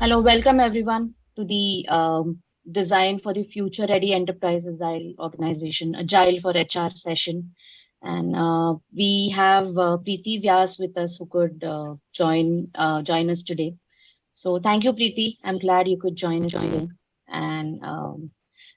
Hello, welcome everyone to the um, Design for the Future Ready Enterprise Agile Organization, Agile for HR session. And uh, we have uh, Preeti Vyas with us who could uh, join uh, join us today. So thank you, Preeti. I'm glad you could join today. And um,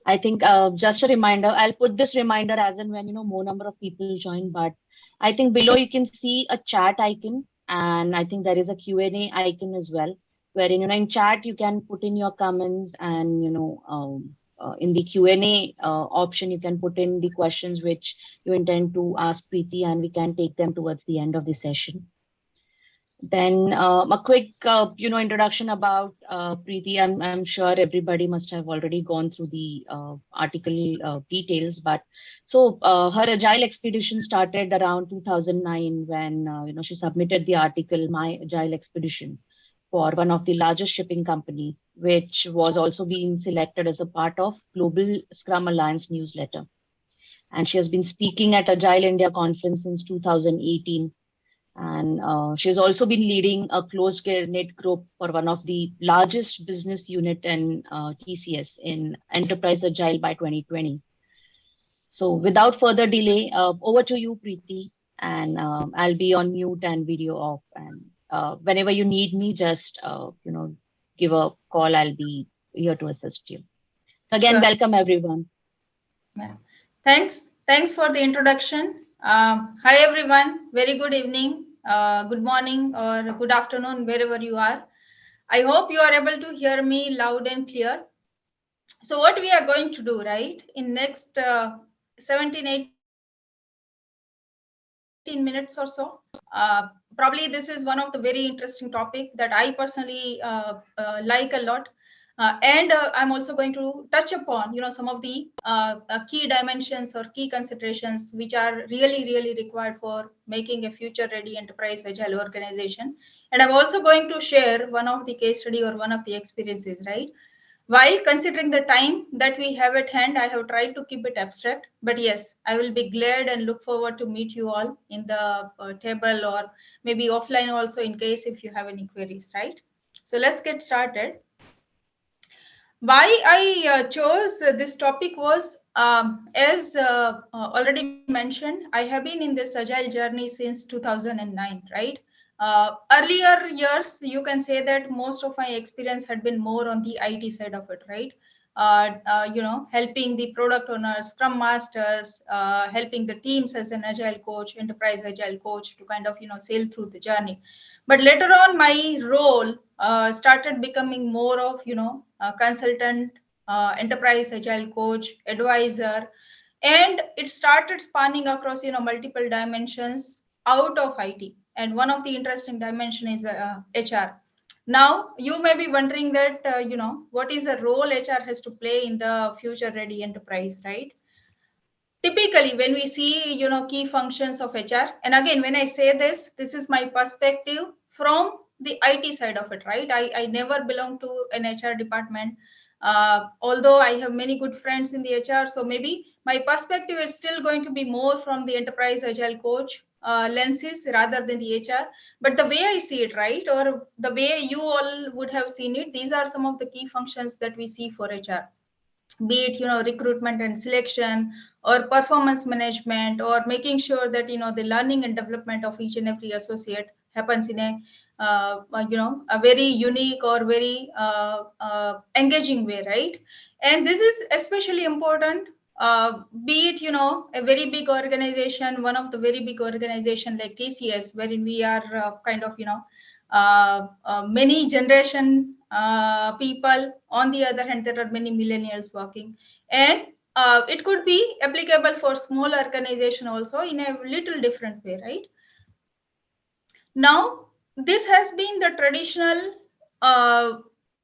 I think uh, just a reminder, I'll put this reminder as and when, you know, more number of people join, but I think below you can see a chat icon and I think there is a Q&A icon as well wherein you know in chat you can put in your comments and you know um, uh, in the Q&A uh, option you can put in the questions which you intend to ask Preeti and we can take them towards the end of the session. Then um, a quick uh, you know introduction about uh, Preeti. I'm, I'm sure everybody must have already gone through the uh, article uh, details, but so her Agile expedition started around 2009 when you know she submitted the article My Agile Expedition for one of the largest shipping company, which was also being selected as a part of Global Scrum Alliance newsletter. And she has been speaking at Agile India conference since 2018. And uh, she's also been leading a close knit group for one of the largest business unit in uh, TCS in Enterprise Agile by 2020. So without further delay, uh, over to you, Preeti, and um, I'll be on mute and video off. And uh, whenever you need me, just uh, you know, give a call. I'll be here to assist you. So again, sure. welcome everyone. Yeah. Thanks. Thanks for the introduction. Um, hi everyone. Very good evening, uh, good morning, or good afternoon, wherever you are. I hope you are able to hear me loud and clear. So what we are going to do, right, in next uh, 17, 18 minutes or so, uh, probably this is one of the very interesting topic that I personally uh, uh, like a lot. Uh, and uh, I'm also going to touch upon, you know, some of the uh, key dimensions or key considerations which are really, really required for making a future-ready enterprise agile organization. And I'm also going to share one of the case study or one of the experiences, right? While considering the time that we have at hand, I have tried to keep it abstract. But yes, I will be glad and look forward to meet you all in the uh, table or maybe offline also in case if you have any queries, right? So let's get started. Why I uh, chose this topic was, um, as uh, uh already mentioned, I have been in this agile journey since 2009, right? Uh, earlier years, you can say that most of my experience had been more on the IT side of it, right? Uh, uh, you know, helping the product owners, scrum masters, uh, helping the teams as an agile coach, enterprise agile coach to kind of, you know, sail through the journey. But later on, my role uh, started becoming more of, you know, consultant, uh, enterprise agile coach, advisor, and it started spanning across, you know, multiple dimensions out of IT and one of the interesting dimension is uh, hr now you may be wondering that uh, you know what is the role hr has to play in the future ready enterprise right? Typically when we see you know key functions of hr and again when i say this this is my perspective from the it side of it right? I, I never belong to an hr department. Uh, although i have many good friends in the hr so maybe my perspective is still going to be more from the enterprise agile coach uh, lenses rather than the HR. But the way I see it, right, or the way you all would have seen it, these are some of the key functions that we see for HR. Be it, you know, recruitment and selection, or performance management, or making sure that you know the learning and development of each and every associate happens in a uh, you know a very unique or very uh, uh, engaging way right and this is especially important uh, be it you know a very big organization one of the very big organization like tcs wherein we are uh, kind of you know uh, uh many generation uh, people. On the other hand there are many millennials working. And uh, it could be applicable for small organization also in a little different way right? Now this has been the traditional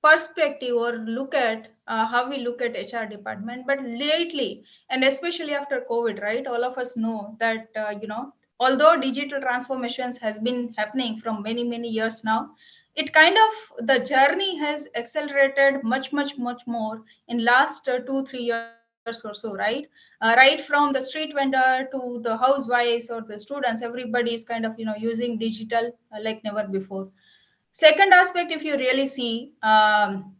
perspective or look at uh, how we look at HR department. But lately, and especially after COVID, right, all of us know that, uh, you know, although digital transformations has been happening from many, many years now, it kind of, the journey has accelerated much, much, much more in last uh, two, three years or so, right? Uh, right from the street vendor to the housewives or the students, everybody is kind of, you know, using digital uh, like never before Second aspect, if you really see um,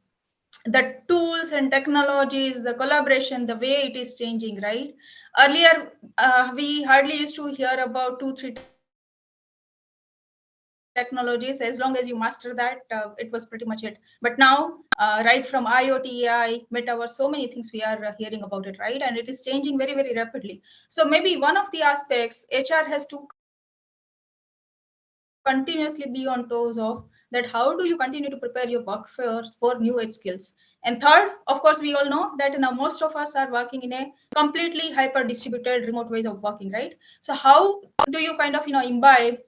the tools and technologies, the collaboration, the way it is changing, right? Earlier, uh, we hardly used to hear about two, three technologies. As long as you master that uh, it was pretty much it. But now uh, right from iot ai metaverse so many things we are uh, hearing about it right? And it is changing very very rapidly. So maybe one of the aspects hr has to continuously be on toes of that how do you continue to prepare your workforce for new age skills? And third of course we all know that now most of us are working in a completely hyper distributed remote ways of working right? So how do you kind of you know imbibe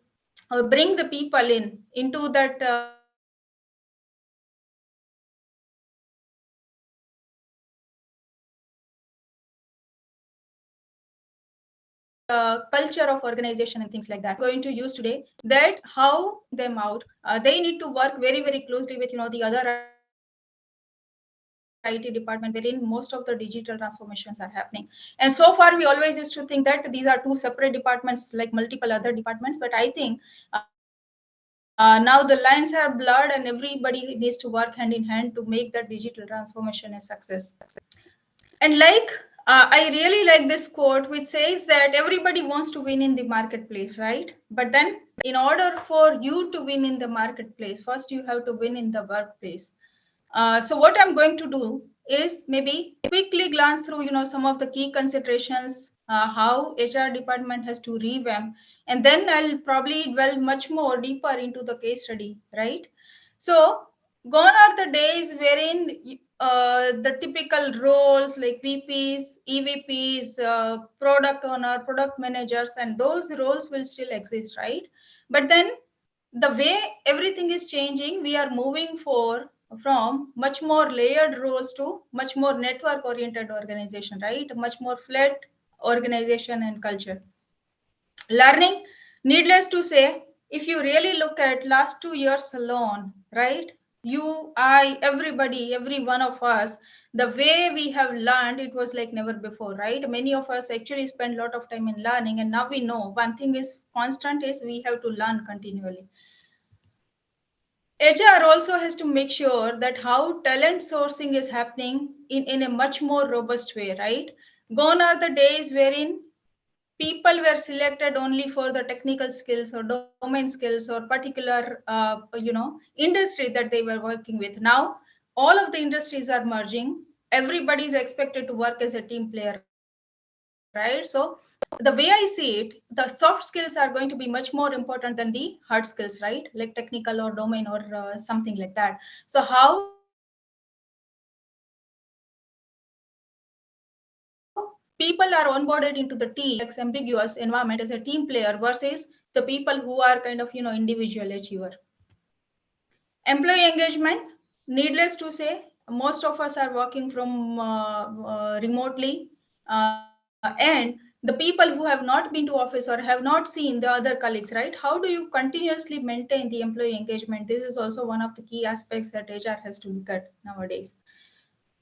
or bring the people in into that uh, uh, culture of organization and things like that going to use today that how them out uh, they need to work very very closely with you know the other IT department wherein most of the digital transformations are happening. And so far, we always used to think that these are two separate departments like multiple other departments. But I think uh, uh, now the lines are blurred and everybody needs to work hand in hand to make that digital transformation a success. And like uh, I really like this quote, which says that everybody wants to win in the marketplace, right? But then, in order for you to win in the marketplace, first you have to win in the workplace. Uh, so, what I'm going to do is maybe quickly glance through, you know, some of the key considerations, uh, how HR department has to revamp, and then I'll probably dwell much more deeper into the case study, right? So, gone are the days wherein uh, the typical roles like VPs, EVPs, uh, product owner, product managers, and those roles will still exist, right? But then the way everything is changing, we are moving for from much more layered roles to much more network oriented organization, right? Much more flat organization and culture. Learning, needless to say, if you really look at last two years alone, right? You, I, everybody, every one of us, the way we have learned, it was like never before, right? Many of us actually spend a lot of time in learning, and now we know one thing is constant is we have to learn continually. HR also has to make sure that how talent sourcing is happening in, in a much more robust way, right? Gone are the days wherein people were selected only for the technical skills or domain skills or particular uh, you know industry that they were working with. Now all of the industries are merging. Everybody is expected to work as a team player right? So the way i see it the soft skills are going to be much more important than the hard skills right? Like technical or domain or uh, something like that. So how people are onboarded into the team ambiguous environment as a team player versus the people who are kind of you know individual achiever. Employee engagement needless to say most of us are working from uh, uh, remotely uh, and the people who have not been to office or have not seen the other colleagues right? How do you continuously maintain the employee engagement? This is also one of the key aspects that hr has to look at nowadays.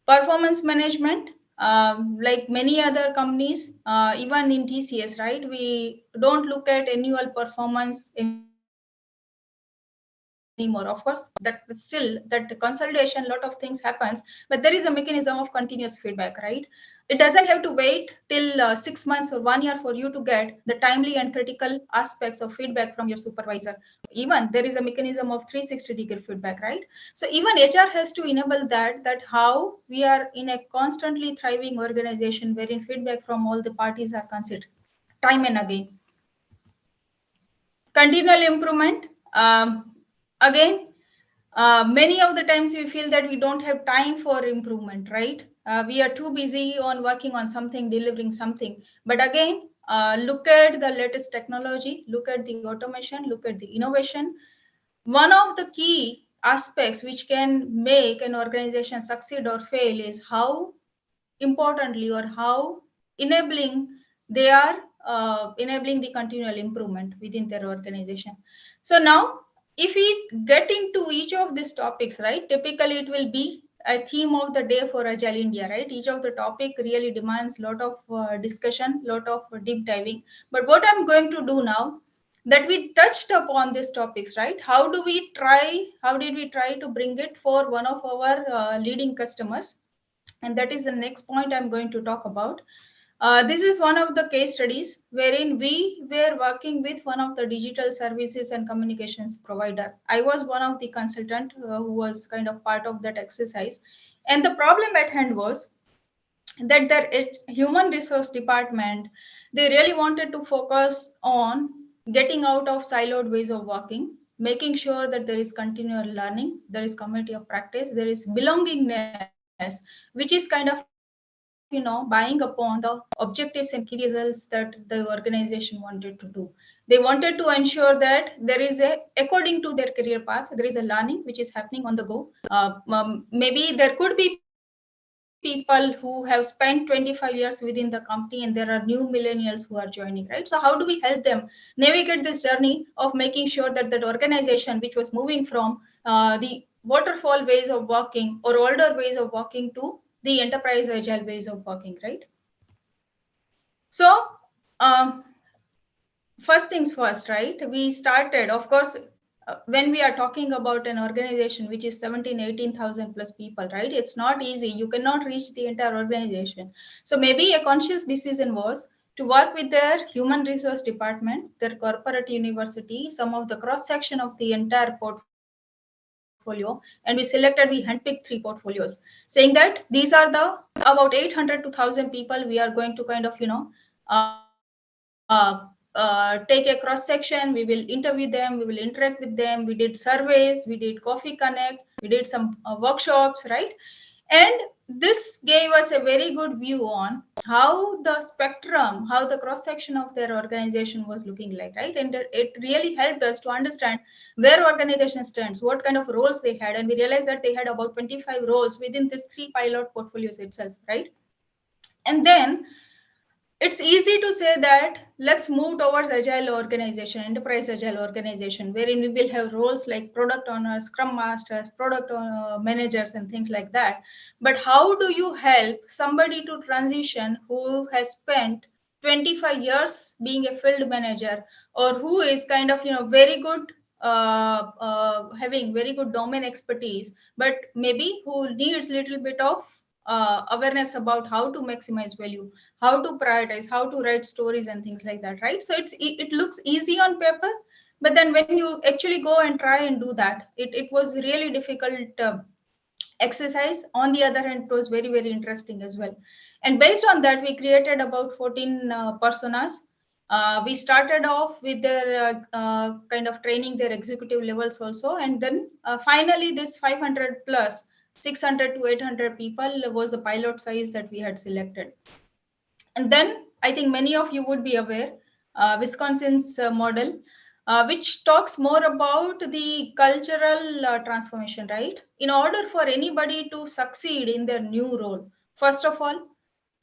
Performance management um, like many other companies, uh, even in TCS, right? We don't look at annual performance anymore. Of course, that still that consolidation, a lot of things happens, but there is a mechanism of continuous feedback, right? It doesn't have to wait till uh, six months or one year for you to get the timely and critical aspects of feedback from your supervisor. Even there is a mechanism of 360 degree feedback, right? So even HR has to enable that, that how we are in a constantly thriving organization wherein feedback from all the parties are considered time and again. Continual improvement. Um, again, uh, many of the times we feel that we don't have time for improvement, right? Uh, we are too busy on working on something, delivering something. But again, uh, look at the latest technology, look at the automation, look at the innovation. One of the key aspects which can make an organization succeed or fail is how importantly or how enabling they are uh, enabling the continual improvement within their organization. So now, if we get into each of these topics, right, typically it will be a theme of the day for Agile India, right? Each of the topic really demands a lot of uh, discussion, lot of deep diving. But what I'm going to do now, that we touched upon these topics, right? How do we try, how did we try to bring it for one of our uh, leading customers? And that is the next point I'm going to talk about. Uh, this is one of the case studies wherein we were working with one of the digital services and communications provider. I was one of the consultant uh, who was kind of part of that exercise. And the problem at hand was that their human resource department, they really wanted to focus on getting out of siloed ways of working, making sure that there is continual learning, there is community of practice, there is belongingness, which is kind of you know buying upon the objectives and key results that the organization wanted to do. They wanted to ensure that there is a according to their career path there is a learning which is happening on the go. Uh, um, maybe there could be people who have spent 25 years within the company and there are new millennials who are joining right? So how do we help them navigate this journey of making sure that that organization which was moving from uh, the waterfall ways of working or older ways of working to the enterprise agile ways of working, right? So um, first things first, right? We started, of course, uh, when we are talking about an organization which is 17, 18,000 plus people, right? It's not easy. You cannot reach the entire organization. So maybe a conscious decision was to work with their human resource department, their corporate university, some of the cross section of the entire portfolio portfolio and we selected we handpicked three portfolios. Saying that these are the about 800 to 1000 people we are going to kind of you know uh, uh, uh, take a cross section. We will interview them we will interact with them. We did surveys we did coffee connect we did some uh, workshops right? And this gave us a very good view on how the spectrum, how the cross section of their organization was looking like, right? And it really helped us to understand where organization stands, what kind of roles they had. And we realized that they had about 25 roles within these three pilot portfolios itself, right? And then it's easy to say that let's move towards agile organization enterprise agile organization wherein we will have roles like product owners scrum masters product uh, managers and things like that. But how do you help somebody to transition who has spent 25 years being a field manager or who is kind of you know very good uh, uh, having very good domain expertise but maybe who needs little bit of uh, awareness about how to maximize value how to prioritize how to write stories and things like that right? So it's it looks easy on paper but then when you actually go and try and do that it, it was really difficult uh, exercise. On the other hand it was very very interesting as well. And based on that we created about 14 uh, personas. Uh, we started off with their uh, uh, kind of training their executive levels also. And then uh, finally this 500 plus 600 to 800 people was the pilot size that we had selected. And then I think many of you would be aware, uh, Wisconsin's uh, model, uh, which talks more about the cultural uh, transformation, right? In order for anybody to succeed in their new role, first of all,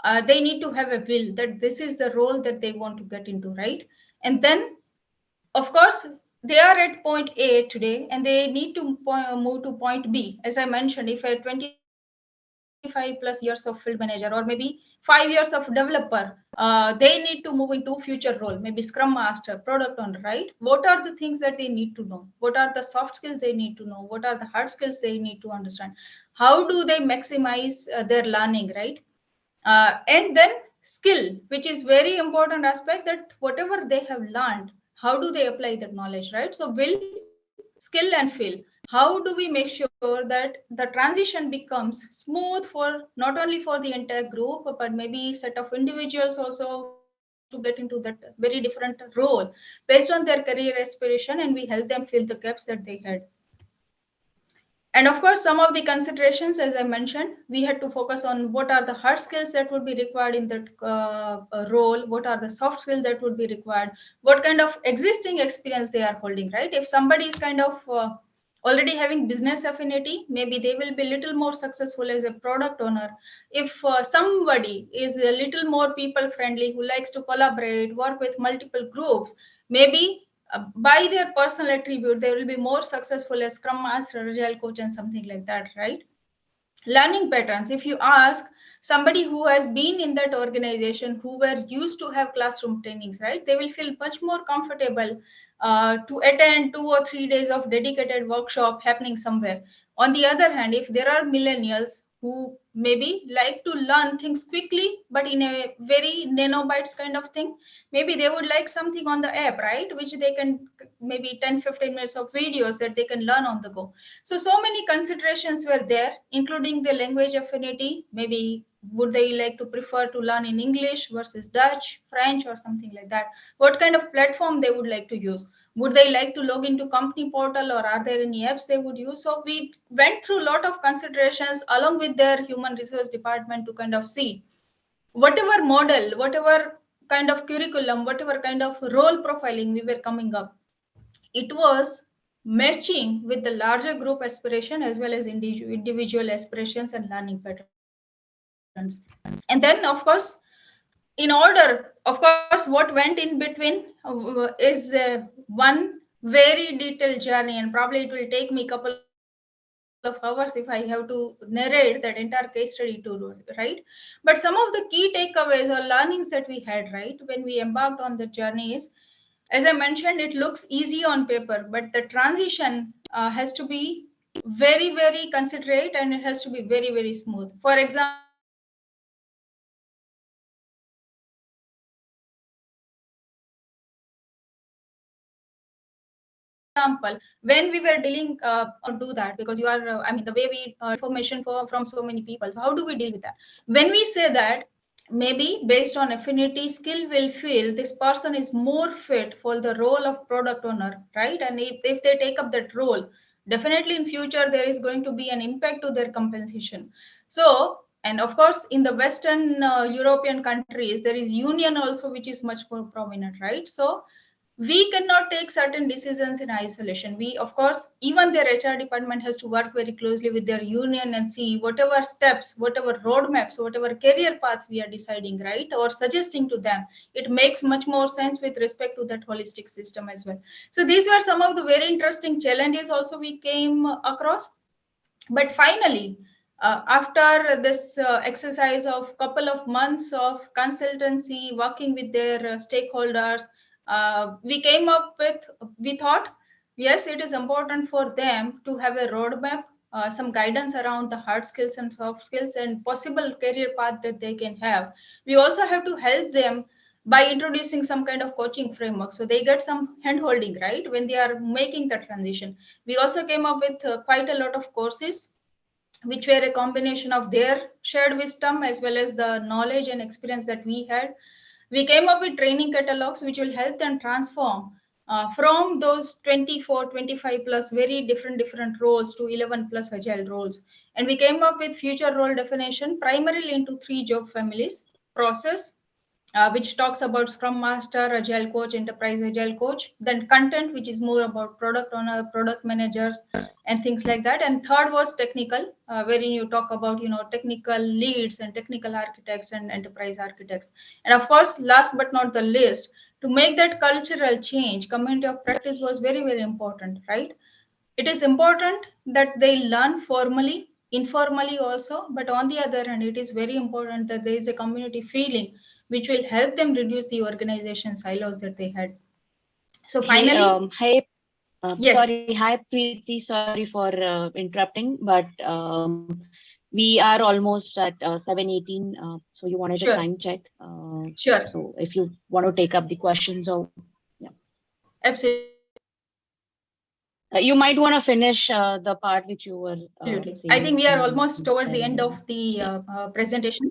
uh, they need to have a will that this is the role that they want to get into, right? And then, of course, they are at point A today and they need to move to point B. As I mentioned, if a 25 plus years of field manager or maybe five years of developer, uh, they need to move into future role, maybe scrum master, product owner, right? What are the things that they need to know? What are the soft skills they need to know? What are the hard skills they need to understand? How do they maximize uh, their learning, right? Uh, and then skill, which is very important aspect that whatever they have learned, how do they apply that knowledge right? So will skill and feel how do we make sure that the transition becomes smooth for not only for the entire group but maybe set of individuals also to get into that very different role based on their career aspiration and we help them fill the gaps that they had and of course, some of the considerations, as I mentioned, we had to focus on what are the hard skills that would be required in that uh, uh, role, what are the soft skills that would be required, what kind of existing experience they are holding, right? If somebody is kind of uh, already having business affinity, maybe they will be a little more successful as a product owner. If uh, somebody is a little more people friendly, who likes to collaborate, work with multiple groups, maybe by their personal attribute, they will be more successful as Scrum Master, Agile Coach, and something like that, right? learning patterns if you ask somebody who has been in that organization who were used to have classroom trainings right they will feel much more comfortable uh, to attend two or three days of dedicated workshop happening somewhere on the other hand if there are millennials who maybe like to learn things quickly but in a very nanobytes kind of thing. Maybe they would like something on the app right? Which they can maybe 10 15 minutes of videos that they can learn on the go. So so many considerations were there including the language affinity maybe would they like to prefer to learn in english versus dutch french or something like that? What kind of platform they would like to use? Would they like to log into company portal or are there any apps they would use? So we went through a lot of considerations along with their human resource department to kind of see whatever model whatever kind of curriculum whatever kind of role profiling we were coming up it was matching with the larger group aspiration as well as individual aspirations and learning patterns and then of course in order of course what went in between uh, is uh, one very detailed journey and probably it will take me a couple of hours if i have to narrate that entire case study to right? But some of the key takeaways or learnings that we had right when we embarked on the journey is as i mentioned it looks easy on paper but the transition uh, has to be very very considerate and it has to be very very smooth. For example example, when we were dealing uh, do that because you are, uh, I mean, the way we uh, information for from so many people. So how do we deal with that? When we say that maybe based on affinity skill will feel this person is more fit for the role of product owner right and if, if they take up that role definitely in future there is going to be an impact to their compensation so and of course in the western uh, european countries there is union also which is much more prominent right so we cannot take certain decisions in isolation. We of course even their hr department has to work very closely with their union and see whatever steps whatever roadmaps whatever career paths we are deciding right or suggesting to them. It makes much more sense with respect to that holistic system as well. So these were some of the very interesting challenges also we came across. But finally uh, after this uh, exercise of couple of months of consultancy working with their uh, stakeholders uh, we came up with, we thought, yes, it is important for them to have a roadmap, uh, some guidance around the hard skills and soft skills and possible career path that they can have. We also have to help them by introducing some kind of coaching framework. So they get some handholding, right when they are making the transition. We also came up with uh, quite a lot of courses which were a combination of their shared wisdom as well as the knowledge and experience that we had we came up with training catalogs which will help them transform uh, from those 24 25 plus very different different roles to 11 plus agile roles. And we came up with future role definition primarily into three job families process uh, which talks about Scrum Master, Agile Coach, Enterprise Agile Coach. Then content, which is more about product owner, product managers, and things like that. And third was technical, uh, wherein you talk about you know technical leads and technical architects and enterprise architects. And of course, last but not the least, to make that cultural change, community of practice was very very important, right? It is important that they learn formally informally also but on the other hand it is very important that there is a community feeling which will help them reduce the organization silos that they had. So finally, hey, um, hi, uh, yes. sorry, hi Preeti, sorry for uh, interrupting, but um, we are almost at uh, 7.18, uh, so you wanted sure. a time check. Uh, sure. So if you want to take up the questions or, yeah. Absolutely. Uh, you might want to finish uh, the part which you were. Uh, I think we are almost towards the end of the uh, uh, presentation.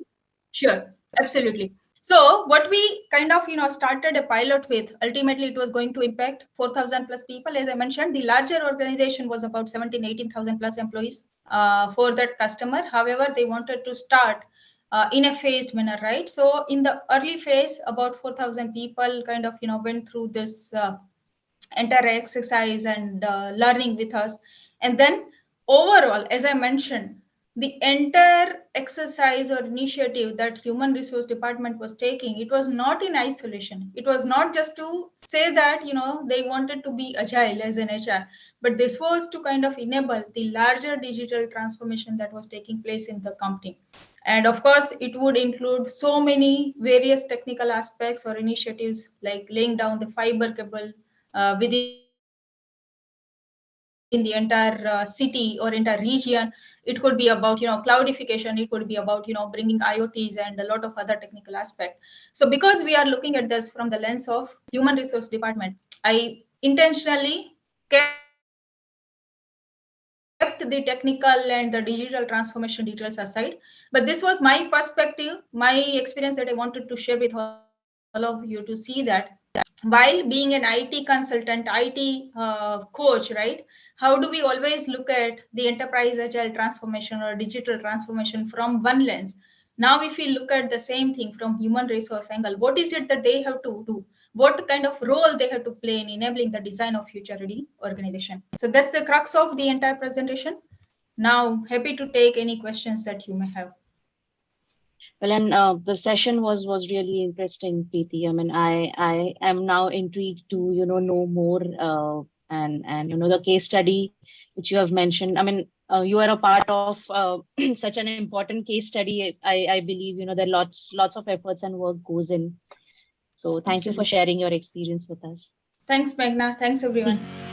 Sure, absolutely. So what we kind of, you know, started a pilot with, ultimately it was going to impact 4,000 plus people. As I mentioned, the larger organization was about 17, 18,000 plus employees uh, for that customer. However, they wanted to start uh, in a phased manner, right? So in the early phase, about 4,000 people kind of, you know, went through this uh, entire exercise and uh, learning with us. And then overall, as I mentioned, the entire exercise or initiative that human resource department was taking it was not in isolation. It was not just to say that you know they wanted to be agile as an hr but this was to kind of enable the larger digital transformation that was taking place in the company. And of course it would include so many various technical aspects or initiatives like laying down the fiber cable uh, within in the entire uh, city or entire region it could be about you know cloudification it could be about you know bringing iots and a lot of other technical aspect so because we are looking at this from the lens of human resource department i intentionally kept the technical and the digital transformation details aside but this was my perspective my experience that i wanted to share with all of you to see that while being an IT consultant, IT uh, coach, right? How do we always look at the enterprise agile transformation or digital transformation from one lens? Now, if we look at the same thing from human resource angle, what is it that they have to do? What kind of role they have to play in enabling the design of future ready organization? So that's the crux of the entire presentation. Now, happy to take any questions that you may have. Well, and uh, the session was was really interesting, Preeti. I mean, I I am now intrigued to you know know more uh, and and you know the case study which you have mentioned. I mean, uh, you are a part of uh, such an important case study. I I believe you know there lots lots of efforts and work goes in. So thank Absolutely. you for sharing your experience with us. Thanks, Meghna. Thanks, everyone.